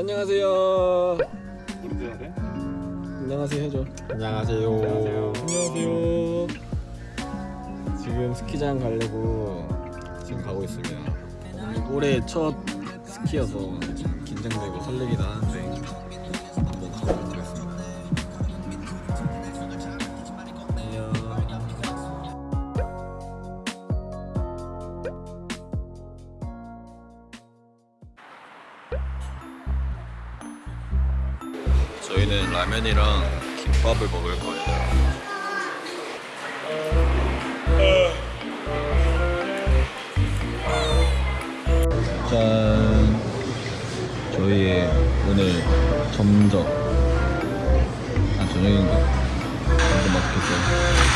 안녕하세요. 우리도 해야 돼? 안녕하세요 해줘. 안녕하세요. 안녕하세요. 지금 스키장 가려고 지금 가고 있습니다. 올해 첫 스키여서 좀 긴장되고 설레기도 하는데 한번 가보도록 김밥을 먹을 거예요. 짠. 저희의 오늘 점적. 아 저녁인가? 점점 맛있겠죠. 감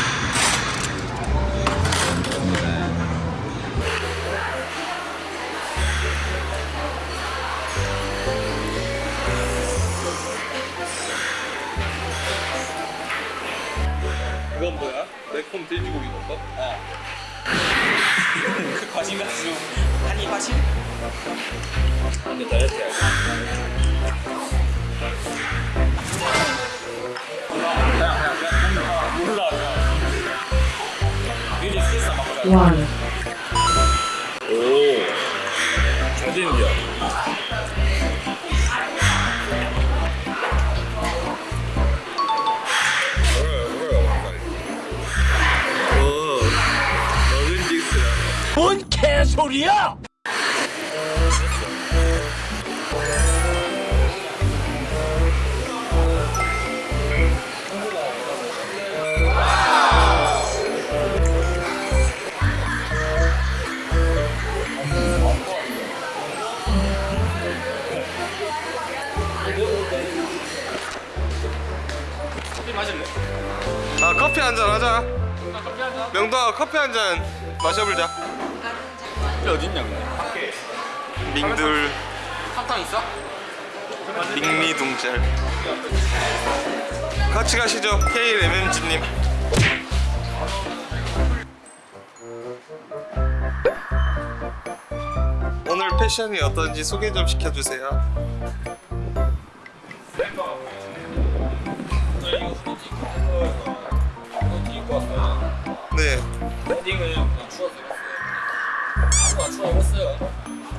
이건 뭐야? 매콤 돼지고기 덮밥? 그 과신 가지고 한입 하실? 근데 다이어트 해야 몰라 미리 스트레스 안 받고 one. 소리야! 아 커피 한 잔 하자. 명도아 커피 한 잔 마셔보자 이게 어딨냐 근데? 밍들 사탕 있어? 밍미둥짤 같이 가시죠 KMMG님. 오늘 패션이 어떤지 소개 좀 시켜주세요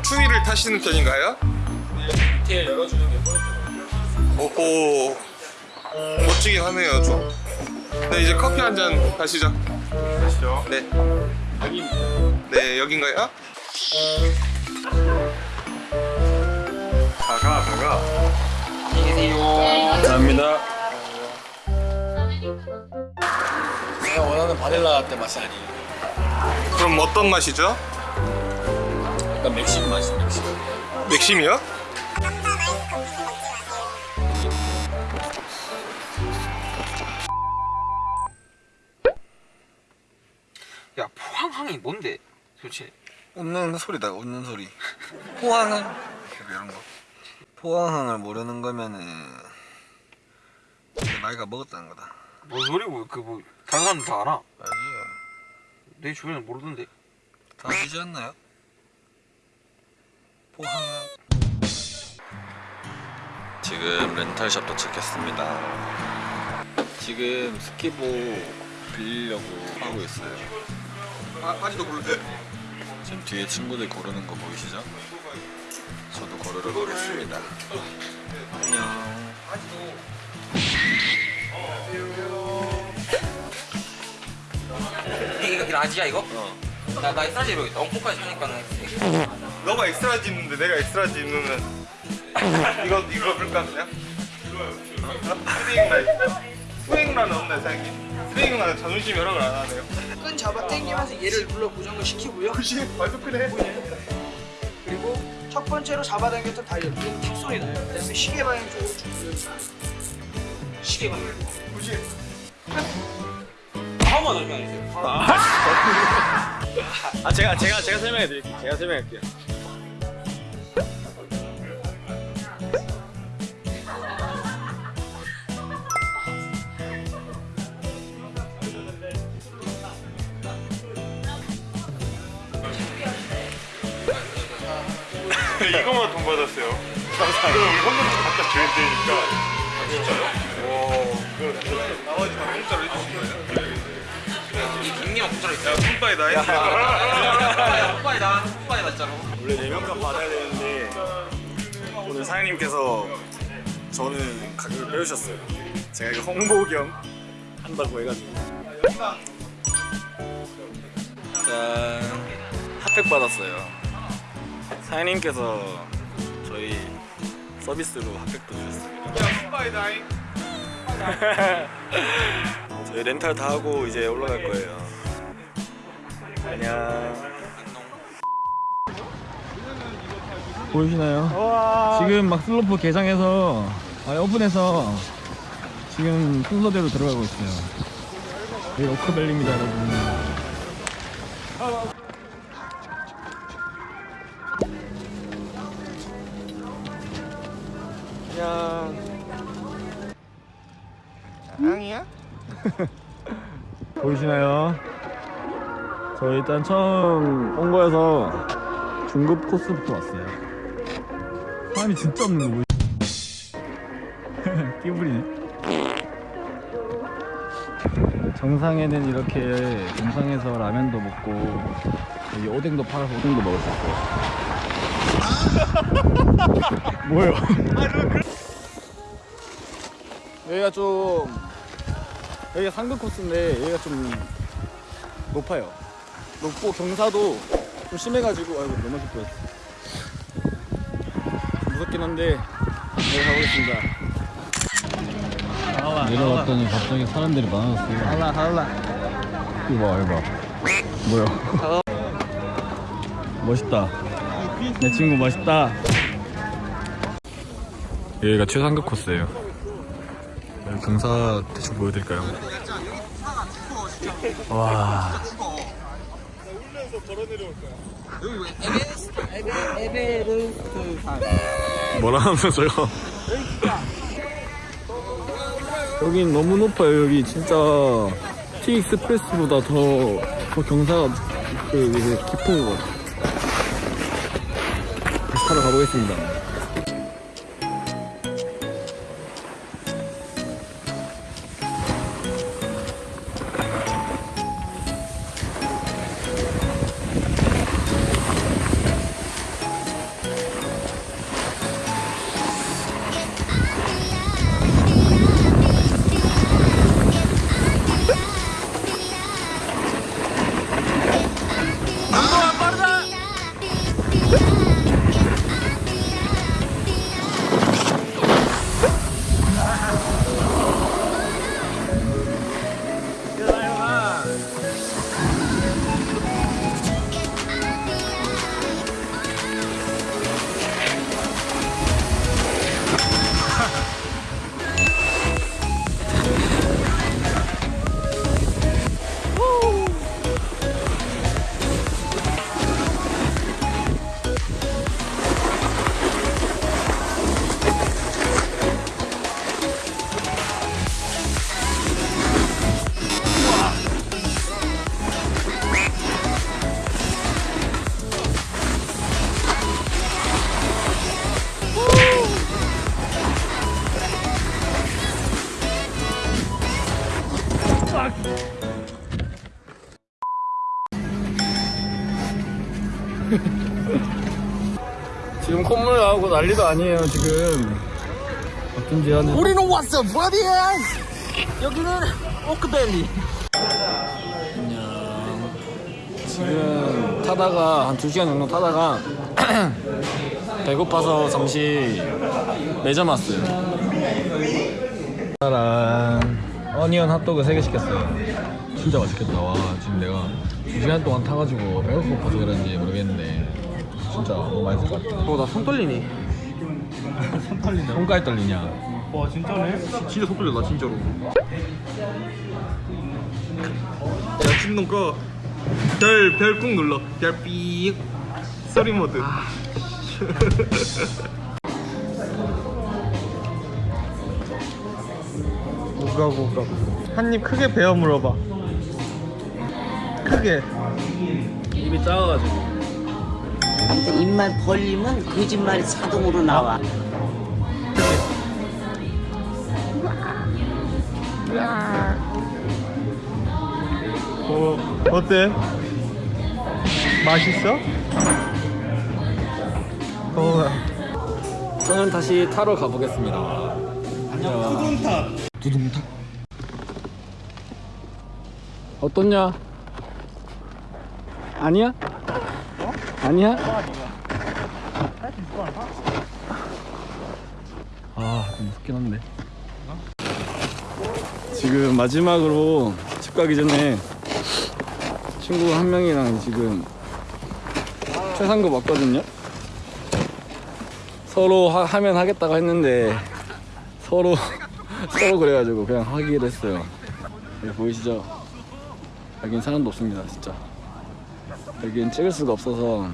추위를 타시는 편인가요? 디테일 열어주는 게 포인트거든요 오호 멋지긴 하네요 좀. 네 이제 커피 한 잔 가시죠. 가시죠. 네. 여기입니다 네 여긴가요? 가가 가가. 안녕히 계세요 감사합니다. 내가 원하는 바닐라 라떼 맛이 아니에요. 그럼 어떤 맛이죠? 약간 맥심 맛이 맥심. 맥심이요? 야 포항항이 뭔데 도대체 웃는 소리다 웃는 소리. 포항은 이런 거. 포항항을 모르는 거면은 나이가 먹었다는 거다. 뭔 소리고 그뭐 다른 사람 다 알아 알지? 내 주변에 모르던데 다 아시지 않나요? 포항항. 지금 렌탈샵 도착했습니다. 지금 스키복 빌리려고 하고 있어요. 아, 바지도 고르세요. 지금 뒤에 친구들 고르는 거 보이시죠? 저도 고르러 가겠습니다. 안녕. 이거 이거 라지야 이거? 어. 나 나 사이즈 입어야겠다 엉코까지 하니까는 너가 엑스라지 입는데 내가 엑스라지 입으면 이거 이거 입을까 그냥? 스윙란 스윙란 없네 생기. 스윙란 자존심 여러분 안 하네요. 끈 잡아 당기면서 얘를 눌러 고정을 시키고요. 혹시 발도 크네. 그리고 첫 번째로 잡아당겼던 다이얼 그럼 틱 소리 나요. 그 다음에 시계 방향 쪽으로 쭉 돌려주세요. 시계 방향. 혹시 한번 더 설명해주세요 아 제가 제가 제가 설명해 드릴게요. 제가 드릴 게요. 이거만 돈 받았어요. 갖다 줘야 되니까. 아, 진짜요? 와. 그 나머지 다 공짜로 해주신 거예요? 닉네임 공짜로 있어요. 야, 뿜빠이 nice. 빨리 나, 빨리 났잖아. 원래 4명값 받아야 되는데 오늘 사장님께서 저는 가격을 빼주셨어요 제가 이거 홍보 겸 한다고 해가지고 짠 핫팩 받았어요 사장님께서 저희 서비스로 핫팩도 주셨습니다. 저희 렌탈 다 하고 이제 올라갈 거예요 안녕 보이시나요? 지금 막 슬로프 개장해서 아 오픈해서 지금 순서대로 들어가고 있어요. 여기 오크밸리입니다, 여러분. 보이시나요? 저 일단 처음 온 거여서 중급 코스부터 왔어요. 사람이 진짜 없는 거 보이? 끼부리네. 정상에는 이렇게 정상에서 라면도 먹고 여기 오뎅도 팔아서 오뎅도 먹을 수 있어요. 뭐예요? 여기가 좀 여기가 상급 코스인데 여기가 좀 높아요. 높고 경사도 좀 심해가지고 아이고 넘어질 뻔했어. 무섭긴 한데 네 가보겠습니다. 내려갔더니 갑자기 사람들이 많아졌어요. 할라 할라. 이거 봐 이거 봐. 뭐야? 멋있다. 내 친구 멋있다. 여기가 최상급 코스예요. 여기 경사 대충 보여드릴까요? 와. 뭐라 하면서요? 여긴 너무 높아요. 여기 진짜 T 익스프레스보다 더, 더 경사가 그, 깊은 것 같아요. 다시 타러 가보겠습니다. 나오고 난리도 아니에요, 지금. 어쩐지 하는. 우리는 왔어, 어디야? 여기는 오크밸리. 안녕. 지금 타다가, 한 2시간 정도 타다가, 배고파서 잠시 매점 왔어요. 짜란. 어니언 핫도그 3개 시켰어요. 진짜 맛있겠다. 와, 지금 내가 2시간 동안 타가지고 배가 고파서 그런지 모르겠는데. 진짜 너무 맛있을 것 같아. 어, 나 손 떨리네. 손가락 떨리냐? 와, 진짜네? 진짜 손 떨려, 나 진짜로. 야, 진동 꺼. 별, 별 꾹 눌러. 별 삐. 소리 모드. 뭐가 뭐가 한입 크게 베어 물어봐 크게 입이 작아가지고. 하여튼 입만 벌리면 그 거짓말이 자동으로 나와 어, 어때? 맛있어? 더워 저는 다시 타러 가보겠습니다 안녕 두둥탑. 두둥탑. 어떻냐? 아니야? 어? 아니야? 아, 좀 무섭긴 한데. 지금 마지막으로 집 가기 전에 친구 한 명이랑 지금 최상급 왔거든요. 서로 하, 하면 하겠다고 했는데 서로 서로 그래가지고 그냥 하기로 했어요. 여기 보이시죠? 여긴 사람도 없습니다, 진짜. 여긴 찍을 수가 없어서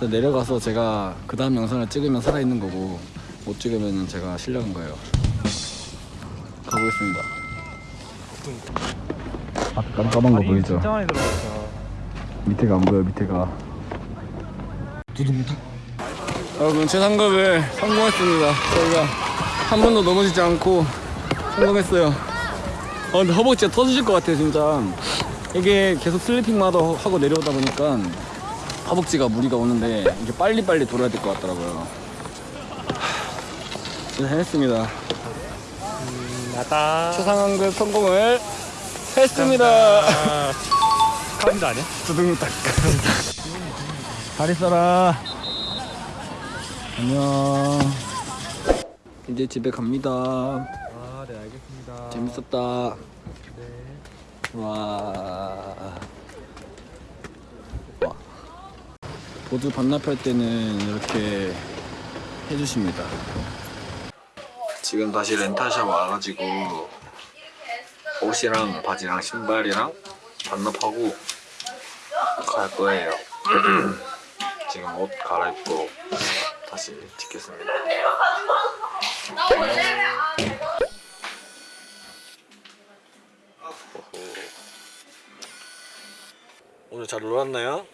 내려가서 제가 그 다음 영상을 찍으면 살아있는 거고 못 찍으면 제가 실력인 거예요. 가보겠습니다. 앞에 깜깜한 거 보이죠? 진짜 많이 들어갔어. 밑에가 안 보여 밑에가 두둥탁 여러분 최상급을 성공했습니다 저희가 한 번도 넘어지지 않고 성공했어요 어 근데 허벅지가 터지실 것 같아요 진짜 이게 계속 슬리핑마다 하고 내려오다 보니까 허벅지가 무리가 오는데 이게 빨리빨리 돌아야 될 것 같더라고요 하, 진짜 해냈습니다 나다. 최상급 성공을 했습니다 카운트 아니야? 두둥탁 잘 있어라 안녕 이제 집에 갑니다 아, 네, 알겠습니다. 재밌었다 네. 와. 와 보드 반납할 때는 이렇게 해주십니다 지금 다시 렌탈샵 와가지고 옷이랑 바지랑 신발이랑 반납하고 갈 거예요. 지금 옷 갈아입고 다시 찍겠습니다. 오늘 잘 놀았나요?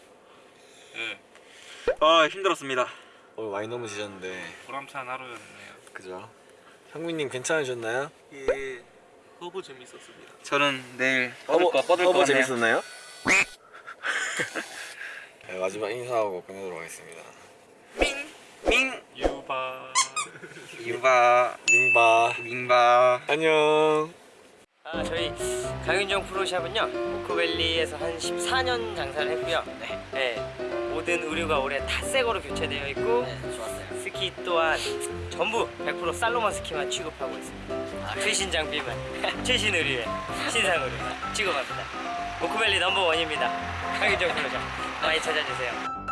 아, 힘들었습니다. 오늘 많이 넘으시셨는데 보람찬 하루였네요. 그죠? 형민님 괜찮으셨나요? 예, 허브 재밌었습니다. 저는 내일 허버, 거 뻗을 허버 거 재밌었나요? 네, 마지막 인사하고 끝내도록 하겠습니다. 밍 유바 유바 민바 민바 안녕. 아, 저희 강윤정 프로샵은요 모코밸리에서 한 14년 장사를 했고요. 네. 모든 의류가 올해 다 새거로 교체되어 있고 네, 좋았어요. 스키 또한 전부 100% 살로몬 스키만 취급하고 있습니다. 아, 최신 장비만 최신 의류에 신상 의류 취급합니다. 모코밸리 넘버 원입니다. 강윤정 프로샵 많이 찾아주세요.